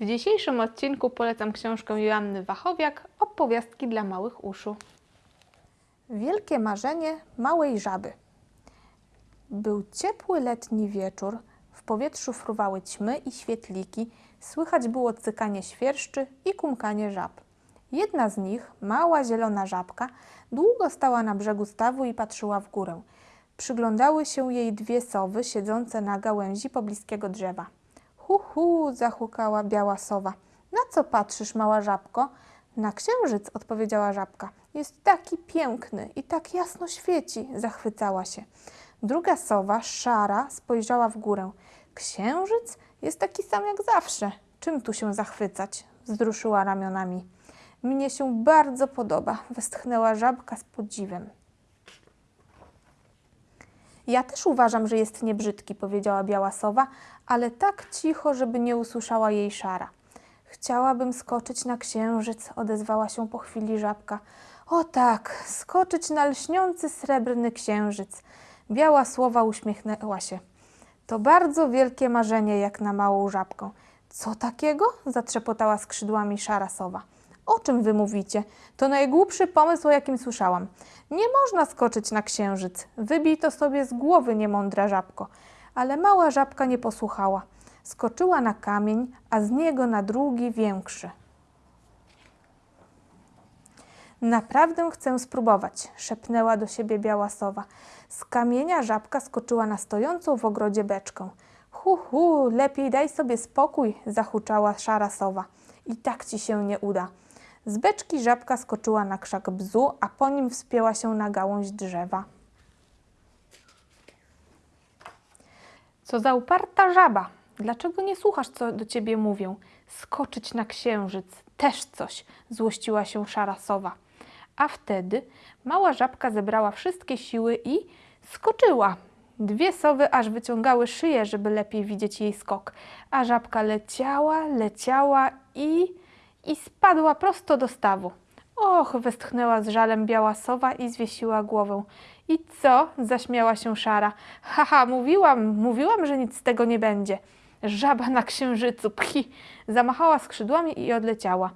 W dzisiejszym odcinku polecam książkę Joanny Wachowiak Opowiastki dla małych uszu. Wielkie marzenie małej żaby. Był ciepły letni wieczór, w powietrzu fruwały ćmy i świetliki, słychać było cykanie świerszczy i kumkanie żab. Jedna z nich, mała zielona żabka, długo stała na brzegu stawu i patrzyła w górę. Przyglądały się jej dwie sowy siedzące na gałęzi pobliskiego drzewa. Hu, hu, biała sowa. Na co patrzysz, mała żabko? Na księżyc, odpowiedziała żabka. Jest taki piękny i tak jasno świeci, zachwycała się. Druga sowa, szara, spojrzała w górę. Księżyc jest taki sam jak zawsze. Czym tu się zachwycać? Wzruszyła ramionami. Mnie się bardzo podoba, westchnęła żabka z podziwem. Ja też uważam, że jest niebrzydki, powiedziała biała sowa, ale tak cicho, żeby nie usłyszała jej szara. Chciałabym skoczyć na księżyc, odezwała się po chwili żabka. O tak, skoczyć na lśniący srebrny księżyc. Biała słowa uśmiechnęła się. To bardzo wielkie marzenie, jak na małą żabkę. Co takiego? zatrzepotała skrzydłami szara sowa. O czym wy mówicie? To najgłupszy pomysł, o jakim słyszałam. Nie można skoczyć na księżyc. Wybij to sobie z głowy, niemądra żabko. Ale mała żabka nie posłuchała. Skoczyła na kamień, a z niego na drugi większy. Naprawdę chcę spróbować, szepnęła do siebie biała sowa. Z kamienia żabka skoczyła na stojącą w ogrodzie beczkę. Hu, hu, lepiej daj sobie spokój, zahuczała szara sowa. I tak ci się nie uda. Z beczki żabka skoczyła na krzak bzu, a po nim wspięła się na gałąź drzewa. Co za uparta żaba! Dlaczego nie słuchasz, co do ciebie mówią? Skoczyć na księżyc, też coś, złościła się szara sowa. A wtedy mała żabka zebrała wszystkie siły i skoczyła. Dwie sowy aż wyciągały szyję, żeby lepiej widzieć jej skok, a żabka leciała, leciała i... i spadła prosto do stawu. Och, westchnęła z żalem biała sowa i zwiesiła głowę. I co? zaśmiała się szara. Haha, mówiłam, mówiłam, że nic z tego nie będzie. Żaba na księżycu, pchi! Zamachała skrzydłami i odleciała.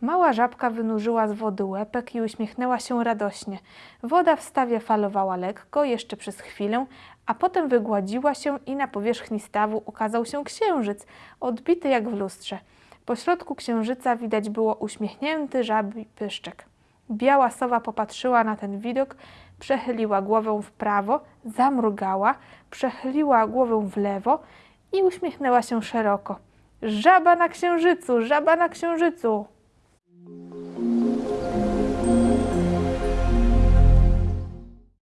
Mała żabka wynurzyła z wody łepek i uśmiechnęła się radośnie. Woda w stawie falowała lekko, jeszcze przez chwilę, a potem wygładziła się i na powierzchni stawu ukazał się księżyc, odbity jak w lustrze. Po środku księżyca widać było uśmiechnięty żabi pyszczek. Biała sowa popatrzyła na ten widok, przechyliła głowę w prawo, zamrugała, przechyliła głowę w lewo i uśmiechnęła się szeroko. Żaba na księżycu, żaba na księżycu!